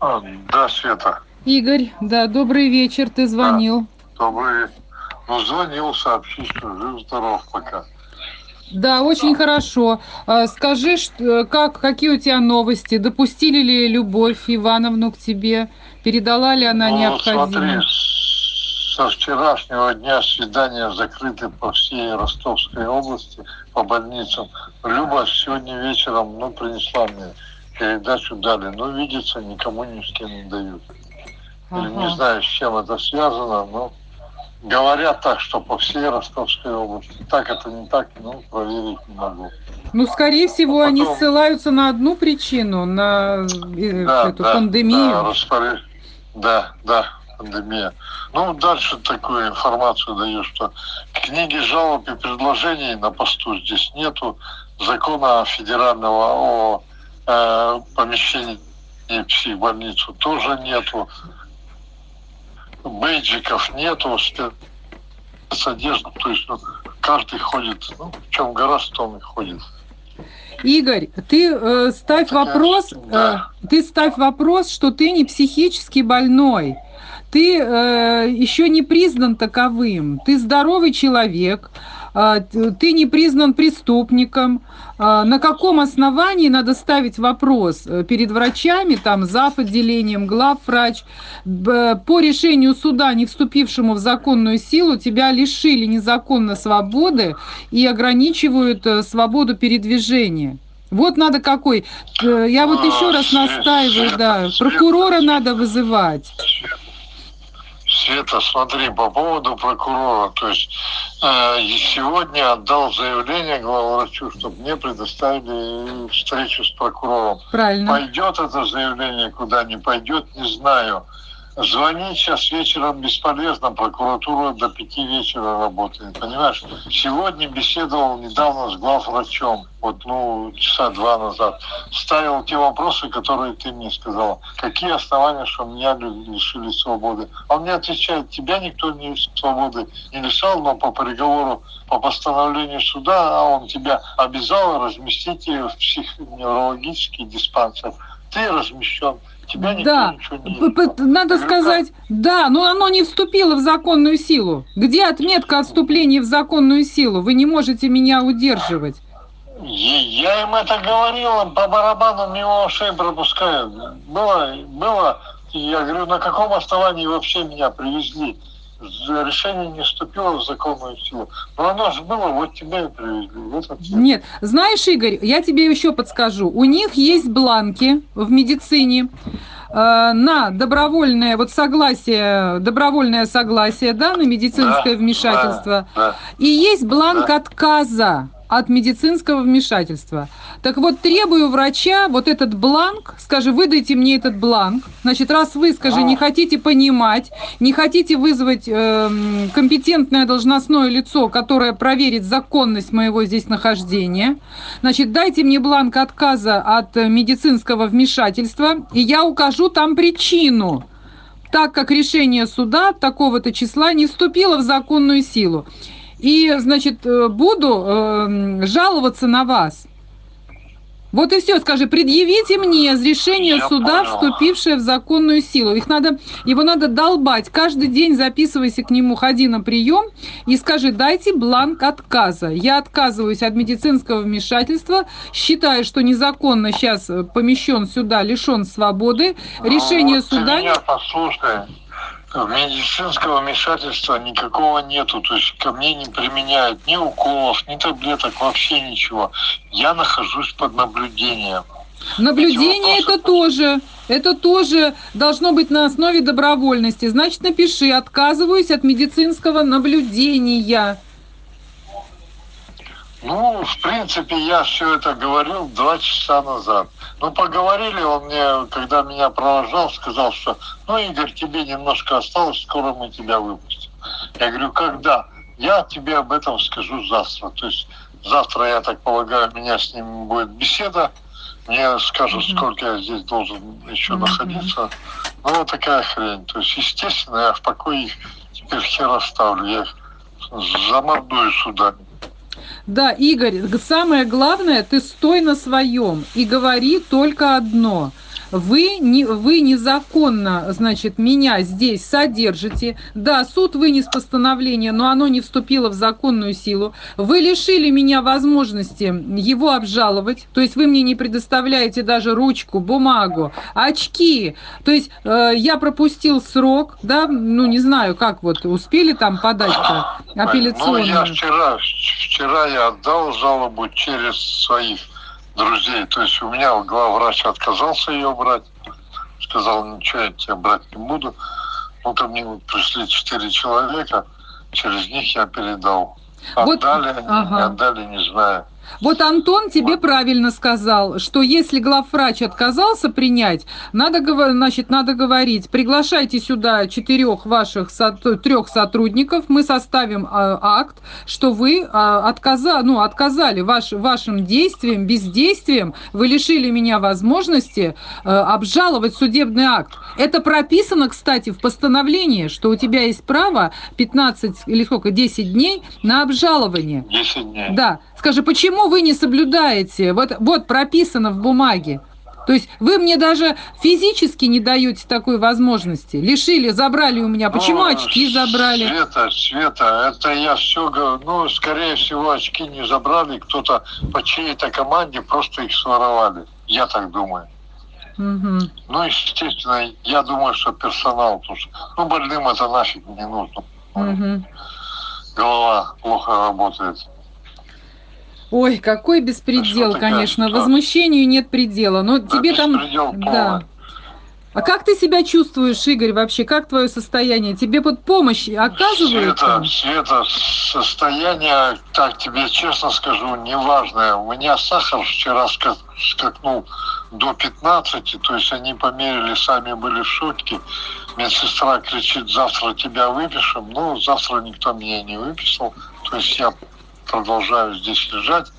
А, да, Света. Игорь, да, добрый вечер, ты звонил. Да, добрый. Ну, звонил, сообщить, что жив-здоров пока. Да, очень хорошо. А, скажи, как, какие у тебя новости? Допустили ли Любовь Ивановну к тебе? Передала ли она ну, необходимое? смотри, со вчерашнего дня свидания закрыты по всей Ростовской области, по больницам. Люба сегодня вечером ну, принесла мне передачу дали, но видится никому ни с кем не дают. Ага. Не знаю, с чем это связано, но говорят так, что по всей Ростовской области. Так это не так, ну, проверить не могу. Ну, скорее всего, а потом... они ссылаются на одну причину, на э, да, эту да, пандемию. Да, распоряж... да, да, пандемия. Ну, дальше такую информацию даю, что книги жалоб и предложений на посту здесь нету. Закона федерального о э, помещений в психбольницу тоже нету. Бейджиков нету, спецодежды. То есть ну, каждый ходит, ну, в чем гораздо, том и ходит. Игорь, ты э, ставь так вопрос, да. э, ты ставь вопрос, что ты не психически больной ты э, еще не признан таковым. Ты здоровый человек, э, ты не признан преступником. Э, на каком основании надо ставить вопрос э, перед врачами, там, за отделением, главврач, по решению суда, не вступившему в законную силу, тебя лишили незаконно свободы и ограничивают э, свободу передвижения. Вот надо какой. Э, я вот еще раз настаиваю, да, прокурора надо вызывать. Света, смотри, по поводу прокурора, то есть э, сегодня отдал заявление главврачу, чтобы мне предоставили встречу с прокурором. Правильно. Пойдет это заявление куда не пойдет, не знаю. Звонить сейчас вечером бесполезно, прокуратура до пяти вечера работает, понимаешь? Сегодня беседовал недавно с главврачом, вот, ну, часа два назад. Ставил те вопросы, которые ты мне сказала. Какие основания, что меня лишили свободы? Он мне отвечает, тебя никто не свободы не лишал, но по приговору, по постановлению суда, а он тебя обязал разместить в психоневрологический диспансер. Ты размещен Тебя да, не надо сказать, да, но оно не вступило в законную силу. Где отметка о вступлении в законную силу? Вы не можете меня удерживать. Я им это говорил, по барабану мимо ушей пропускают. Было, было, я говорю, на каком основании вообще меня привезли? Решение не вступило в законную силу. Но оно же было, вот тебя и привезли. Вот Нет, знаешь, Игорь, я тебе еще подскажу. У них есть бланки в медицине э, на добровольное вот согласие, добровольное согласие, да, на медицинское да, вмешательство. Да, да, и есть бланк да. отказа от медицинского вмешательства. Так вот, требую врача вот этот бланк, скажи, выдайте мне этот бланк. Значит, раз вы, скажи, не хотите понимать, не хотите вызвать э, компетентное должностное лицо, которое проверит законность моего здесь нахождения, значит, дайте мне бланк отказа от медицинского вмешательства, и я укажу там причину так как решение суда такого-то числа не вступило в законную силу и, значит, э, буду э, жаловаться на вас. Вот и все, скажи, предъявите мне решение Я суда, понял. вступившее в законную силу. Их надо, его надо долбать. Каждый день записывайся к нему, ходи на прием и скажи, дайте бланк отказа. Я отказываюсь от медицинского вмешательства, считаю, что незаконно сейчас помещен сюда, лишен свободы. Ну, решение вот суда... Ты меня послушай медицинского вмешательства никакого нету. То есть ко мне не применяют ни уколов, ни таблеток, вообще ничего. Я нахожусь под наблюдением. Наблюдение это тоже, это тоже должно быть на основе добровольности. Значит, напиши, отказываюсь от медицинского наблюдения. Ну, в принципе, я все это говорил два часа назад. Ну, поговорили, он мне, когда меня провожал, сказал, что, ну, Игорь, тебе немножко осталось, скоро мы тебя выпустим. Я говорю, когда? Я тебе об этом скажу завтра. То есть завтра, я так полагаю, у меня с ним будет беседа. Мне скажут, mm-hmm. сколько я здесь должен еще mm-hmm. находиться. Ну, вот такая хрень. То есть, естественно, я в покое их теперь хер оставлю. Я их замордую судами. Да, Игорь, самое главное, ты стой на своем и говори только одно. Вы, не, вы незаконно, значит, меня здесь содержите. Да, суд вынес постановление, но оно не вступило в законную силу. Вы лишили меня возможности его обжаловать, то есть вы мне не предоставляете даже ручку, бумагу, очки. То есть э, я пропустил срок, да, ну не знаю, как вот успели там подать-то апелляционную. Ну, я вчера, вчера я отдал жалобу через своих друзей. То есть у меня главврач отказался ее брать. Сказал, ничего, я тебя брать не буду. Ну, ко мне пришли четыре человека, через них я передал. Отдали вот, ага. не отдали, не знаю. Вот Антон тебе правильно сказал, что если главврач отказался принять, надо, значит, надо говорить, приглашайте сюда четырех ваших трех сотрудников, мы составим а, акт, что вы а, отказа, ну, отказали ваш, вашим действием, бездействием, вы лишили меня возможности а, обжаловать судебный акт. Это прописано, кстати, в постановлении, что у тебя есть право 15 или сколько, 10 дней на обжалование. 10 дней. Да. Скажи, почему вы не соблюдаете? Вот, вот прописано в бумаге. То есть вы мне даже физически не даете такой возможности. Лишили, забрали у меня. Почему ну, очки забрали? Света, Света, это я все говорю. Ну, скорее всего, очки не забрали. Кто-то по чьей-то команде просто их своровали. Я так думаю. Угу. Ну, естественно, я думаю, что персонал тоже. Ну, больным это нафиг не нужно. Угу. Голова плохо работает. Ой, какой беспредел, а конечно. Такая, Возмущению нет предела. Но да, тебе там... Да. А как ты себя чувствуешь, Игорь, вообще? Как твое состояние? Тебе под помощь оказывают? Света, Света, состояние, так тебе честно скажу, неважное. У меня сахар вчера скакнул до 15, то есть они померили, сами были в шутке. Медсестра кричит, завтра тебя выпишем. Ну, завтра никто меня не выписал. То есть я продолжаю здесь лежать.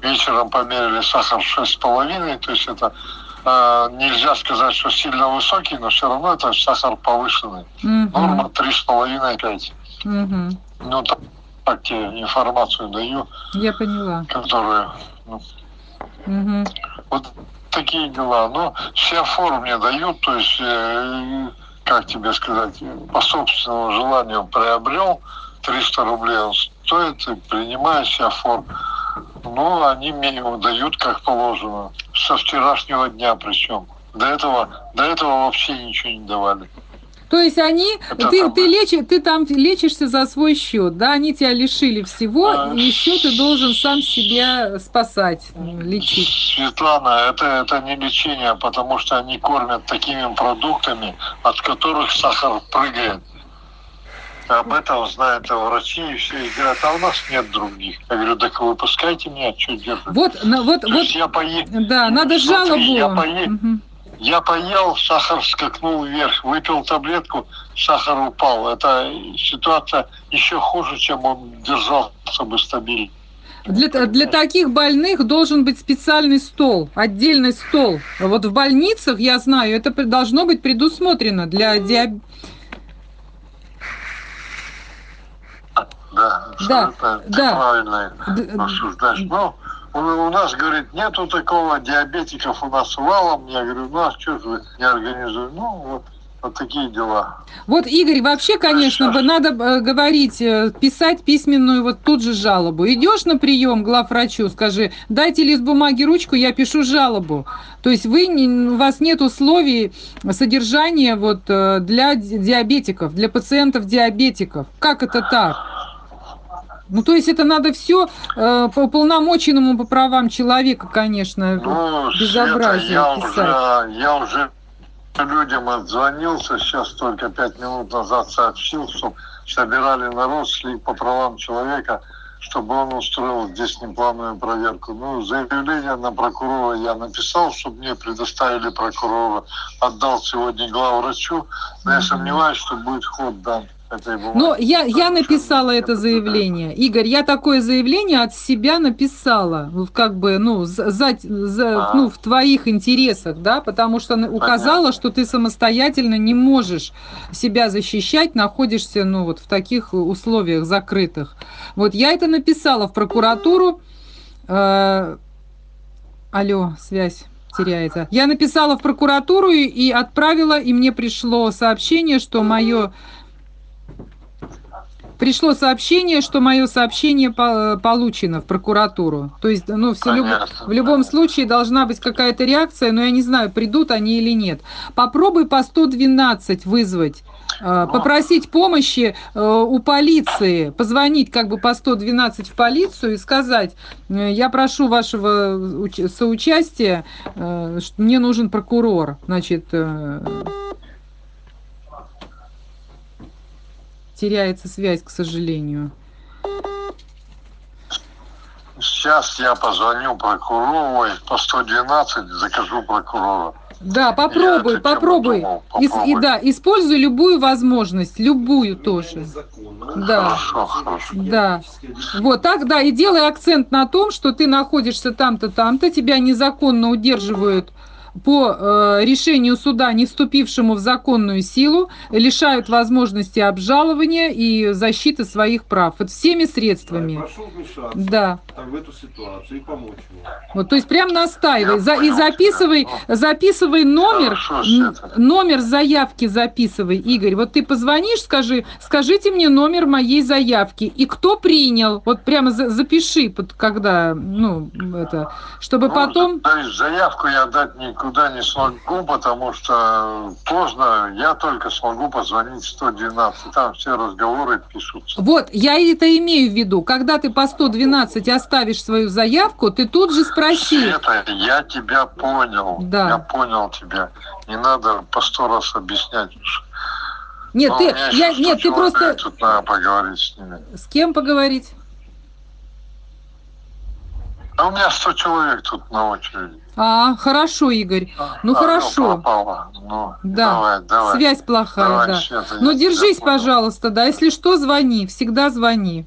Вечером померили сахар 6,5, то есть это э, нельзя сказать, что сильно высокий, но все равно это сахар повышенный. Угу. Норма 3,5-5. Угу. Ну, так, так тебе информацию даю. Я поняла. Которую... Ну, угу. Вот такие дела. Ну, все форум мне дают, то есть, э, как тебе сказать, по собственному желанию приобрел, 300 рублей он стоит, и принимаю себя форм. Ну, они мне его дают как положено. Со вчерашнего дня причем. До этого, до этого вообще ничего не давали. То есть они, Это ты, там... ты, лечи, ты там лечишься за свой счет, да, они тебя лишили всего, а... и еще ты должен сам себя спасать, лечить. Светлана, это, это не лечение, потому что они кормят такими продуктами, от которых сахар прыгает. Об этом знают врачи, и все, и говорят, а у нас нет других. Я говорю, так выпускайте меня, что делать? Вот, ну, вот, вот, я пое... да, надо Смотри, жалобу. Я, пое... угу. я поел, сахар скакнул вверх, выпил таблетку, сахар упал. Это ситуация еще хуже, чем он держался бы стабильно. Для, для таких больных должен быть специальный стол, отдельный стол. Вот в больницах, я знаю, это должно быть предусмотрено для диабета Да, да, да. правильно осуждаешь. Но у, у нас, говорит, нету такого, диабетиков у нас валом. Я говорю, ну а что же вы не организуете? Ну, вот вот такие дела. Вот, Игорь, вообще, конечно, бы надо э, говорить, э, писать письменную вот тут же жалобу. Идешь на прием главврачу, скажи, дайте лист бумаги, ручку, я пишу жалобу. То есть вы, у вас нет условий содержания вот э, для диабетиков, для пациентов-диабетиков. Как это так? Ну, то есть это надо все э, по полномоченному по правам человека, конечно, ну, безобразие Света, я писать. Уже, я уже людям отзвонился, сейчас только пять минут назад сообщил, что собирали народ, шли по правам человека, чтобы он устроил здесь неплановую проверку. Ну, заявление на прокурора я написал, чтобы мне предоставили прокурора, отдал сегодня главврачу, но я сомневаюсь, что будет ход дан. Ну, я, я написала это заявление. Игорь, я такое заявление от себя написала, как бы, ну, за, за, ну, в твоих интересах, да, потому что указала, что ты самостоятельно не можешь себя защищать, находишься, ну, вот в таких условиях закрытых. Вот я это написала в прокуратуру. Э, алло, связь теряется. Я написала в прокуратуру и- и отправила, и мне пришло сообщение, что мое пришло сообщение, что мое сообщение по- получено в прокуратуру. То есть, ну, все люб- в любом случае должна быть какая-то реакция, но я не знаю, придут они или нет. Попробуй по 112 вызвать. э, Ну. Попросить помощи э, у полиции, позвонить как бы по 112 в полицию и сказать, э, я прошу вашего уч- соучастия, мне нужен прокурор. Значит, э, теряется связь, к сожалению. Сейчас я позвоню прокурору ой, по 112, закажу прокурора. Да, Я попробуй, тему попробуй. думал, Ис- и попробуй. да, используй любую возможность, любую тоже. Да. Хорошо, хорошо. Да. Вот так, да, и делай акцент на том, что ты находишься там-то, там-то, тебя незаконно удерживают по э, решению суда, не вступившему в законную силу, лишают возможности обжалования и защиты своих прав. Вот всеми средствами. Прошу вмешаться Да. в эту ситуацию и помочь ему. Вот, то есть прям настаивай. Я За- и записывай, тебя. записывай номер, Хорошо, номер заявки записывай, Игорь. Вот ты позвонишь, скажи, скажите мне номер моей заявки и кто принял. Вот прямо за- запиши, под- когда, ну, это, чтобы Ну, потом... То есть заявку я дать никуда не смогу, потому что поздно. Я только смогу позвонить 112. Там все разговоры пишутся. Вот, я это имею в виду. Когда ты по 112 оставишь свою заявку, ты тут же спроси. Света, я тебя понял. Да. Я понял тебя. Не надо по сто раз объяснять. Нет, Ну, ты, я, нет, 100 ты просто... Тут надо поговорить с ними. С кем поговорить? А у меня 100 человек тут на очереди. А, хорошо, Игорь. Ну, А, хорошо. пропало. Ну, Да. давай, давай. Связь плохая, Давай, да. Ну, держись, пожалуйста, да. Если что, звони. Всегда звони.